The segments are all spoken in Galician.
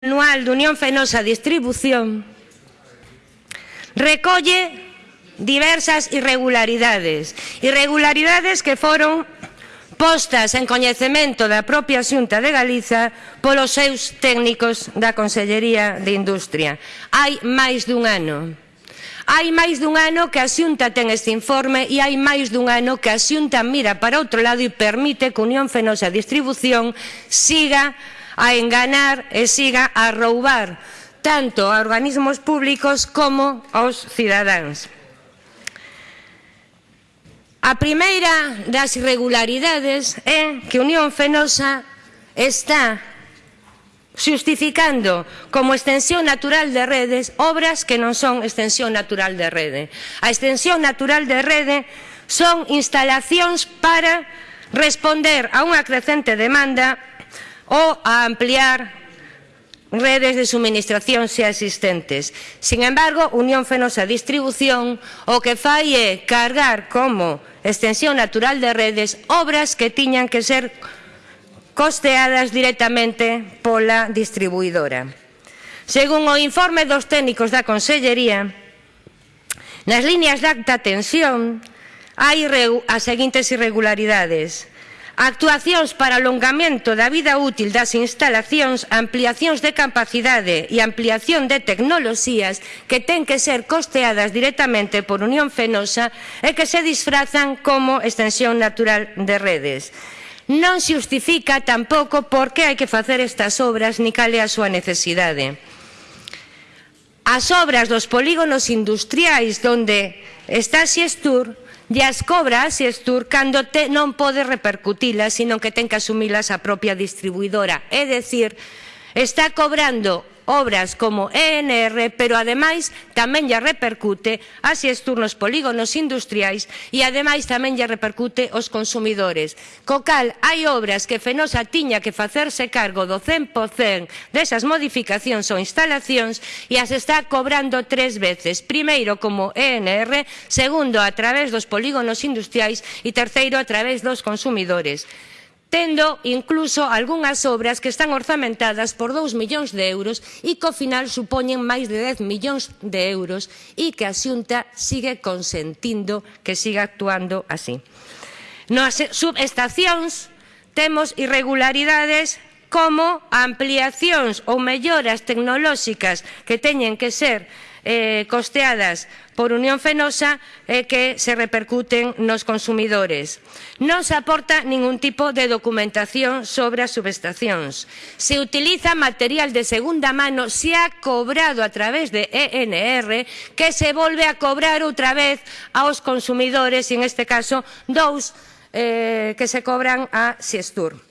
anual de Unión Fenosa Distribución recolle diversas irregularidades, irregularidades que foron postas en coñecemento da propia Xunta de Galiza polos seus técnicos da Consellería de Industria. Hai máis dun ano. Hai máis dun ano que a Xunta ten este informe e hai máis dun ano que a Xunta mira para outro lado e permite que Unión Fenosa Distribución siga a enganar e siga a roubar tanto a organismos públicos como aos cidadáns. A primeira das irregularidades é que Unión Fenosa está xustificando como extensión natural de redes obras que non son extensión natural de rede. A extensión natural de rede son instalacións para responder a unha crecente demanda ou a ampliar redes de suministración xa existentes. Sin embargo, Unión Fenosa Distribución o que fai é cargar como extensión natural de redes obras que tiñan que ser costeadas directamente pola distribuidora. Según o informe dos técnicos da Consellería, nas líneas de alta tensión hai as seguintes irregularidades Actuacións para alongamento da vida útil das instalacións, ampliacións de capacidade e ampliación de tecnoloxías que ten que ser costeadas directamente por Unión Fenosa e que se disfrazan como extensión natural de redes non se justifica tampouco por que hai que facer estas obras ni cal é a súa necesidade. As obras dos polígonos industriais onde está Siestur E as cobras, se esturcándote, non pode repercutilas, sino que ten que asumilas a propia distribuidora. É dicir, está cobrando obras como ENR, pero ademais tamén lle repercute a nos polígonos industriais e ademais tamén lle repercute aos consumidores. Co cal, hai obras que Fenosa tiña que facerse cargo do 100% desas modificacións ou instalacións e as está cobrando tres veces. Primeiro como ENR, segundo a través dos polígonos industriais e terceiro a través dos consumidores tendo incluso algunhas obras que están orzamentadas por 2 millóns de euros e que ao final supoñen máis de 10 millóns de euros e que a Xunta sigue consentindo que siga actuando así. Nas subestacións temos irregularidades como ampliacións ou melloras tecnolóxicas que teñen que ser eh, costeadas por Unión Fenosa eh, que se repercuten nos consumidores. Non se aporta ningún tipo de documentación sobre as subestacións. Se utiliza material de segunda mano, se ha cobrado a través de ENR, que se volve a cobrar outra vez aos consumidores, e en este caso dous eh, que se cobran a Siestur.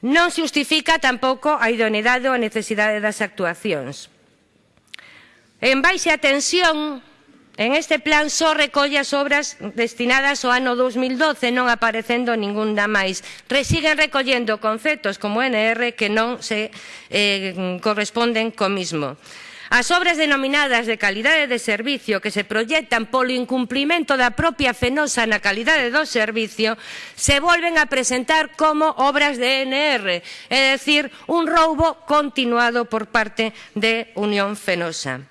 Non se justifica tampouco a idoneidade ou a necesidade das actuacións. En baixa tensión, en este plan só recolle as obras destinadas ao ano 2012, non aparecendo ninguna máis. Resiguen recollendo conceptos como NR que non se eh, corresponden co mismo. As obras denominadas de calidade de servicio que se proyectan polo incumplimento da propia fenosa na calidade do servicio se volven a presentar como obras de NR, é dicir, un roubo continuado por parte de Unión Fenosa.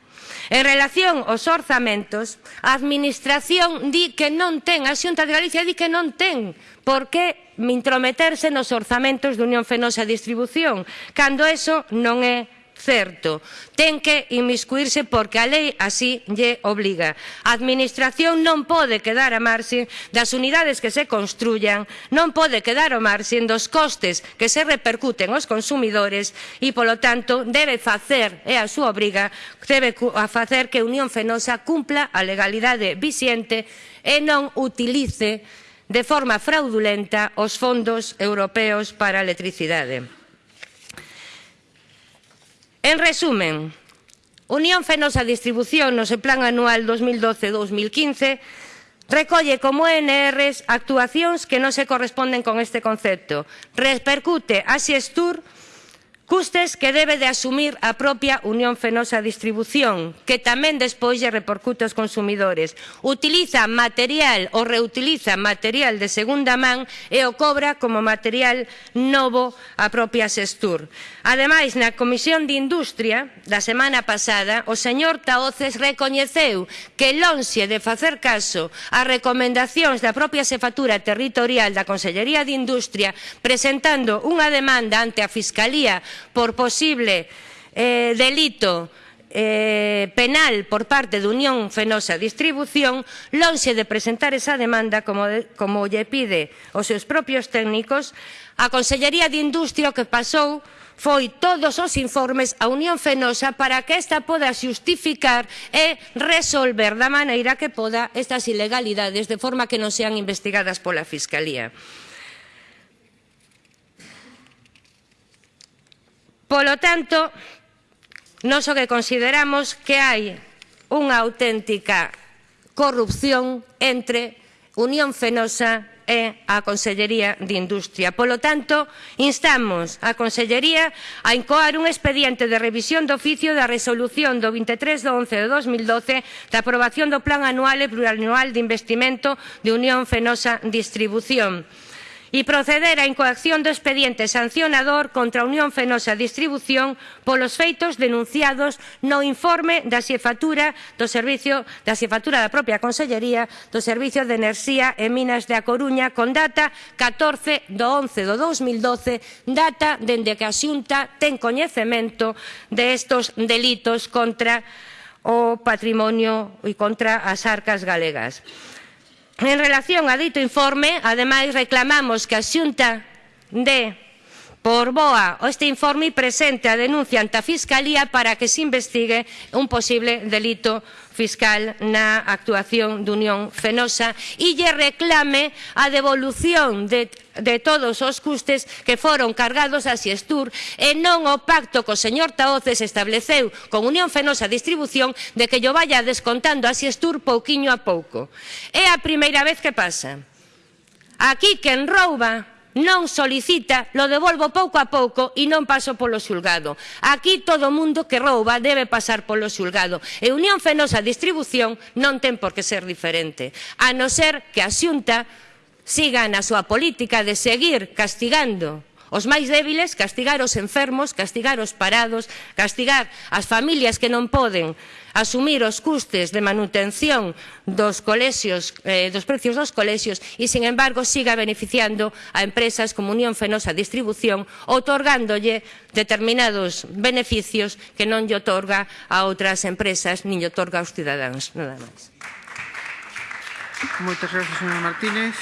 En relación aos orzamentos, a Administración di que non ten, a Xunta de Galicia di que non ten por que intrometerse nos orzamentos de Unión Fenosa Distribución, cando eso non é certo. Ten que inmiscuirse porque a lei así lle obliga. A administración non pode quedar a marxe das unidades que se construyan, non pode quedar a marxe dos costes que se repercuten aos consumidores e, polo tanto, debe facer, é a súa obriga, debe facer que Unión Fenosa cumpla a legalidade vixente e non utilice de forma fraudulenta os fondos europeos para a electricidade. En resumen, Unión Fenosa Distribución no se plan anual 2012-2015 recolle como NRs actuacións que non se corresponden con este concepto. Repercute a Xestur Custes que debe de asumir a propia Unión Fenosa Distribución, que tamén despois lle repercute aos consumidores. Utiliza material ou reutiliza material de segunda man e o cobra como material novo a propia Sestur. Ademais, na Comisión de Industria da semana pasada, o señor Taoces recoñeceu que lonxe de facer caso ás recomendacións da propia Sefatura Territorial da Consellería de Industria presentando unha demanda ante a Fiscalía por posible eh, delito eh, penal por parte de Unión Fenosa Distribución, lonxe de presentar esa demanda como, de, como lle pide os seus propios técnicos, a Consellería de Industria que pasou foi todos os informes a Unión Fenosa para que esta poda xustificar e resolver da maneira que poda estas ilegalidades de forma que non sean investigadas pola Fiscalía. Polo tanto, nós o que consideramos que hai unha auténtica corrupción entre Unión Fenosa e a Consellería de Industria. Polo tanto, instamos a Consellería a incoar un expediente de revisión do oficio da resolución do 23 de 11 de 2012 da aprobación do Plan Anual e Plurianual de Investimento de Unión Fenosa Distribución e proceder á incoacción do expediente sancionador contra a Unión Fenosa Distribución polos feitos denunciados no informe da xefatura do servicio da xefatura da propia Consellería do Servicio de Enerxía e Minas de A Coruña con data 14 do 11 do 2012, data dende que a Xunta ten coñecemento de estos delitos contra o patrimonio e contra as arcas galegas. En relación a dito informe, ademais, reclamamos que a Xunta de Por boa este informe presente a denuncia ante a Fiscalía para que se investigue un posible delito fiscal na actuación de Unión Fenosa e lle reclame a devolución de, de todos os custes que foron cargados a Siestur e non o pacto co señor Taoces estableceu con Unión Fenosa Distribución de que yo vaya descontando a Siestur pouquiño a pouco. É a primeira vez que pasa. Aquí quen rouba non solicita, lo devolvo pouco a pouco e non paso polo xulgado. Aquí todo mundo que rouba debe pasar polo xulgado e Unión Fenosa Distribución non ten por que ser diferente, a non ser que a Xunta siga na súa política de seguir castigando Os máis débiles, castigar os enfermos, castigar os parados, castigar as familias que non poden asumir os custes de manutención dos colexios, eh, dos precios dos colexios e, sin embargo, siga beneficiando a empresas como Unión Fenosa Distribución, otorgándolle determinados beneficios que non lle otorga a outras empresas nin lle otorga aos cidadáns. Nada máis. Moitas gracias, señora Martínez.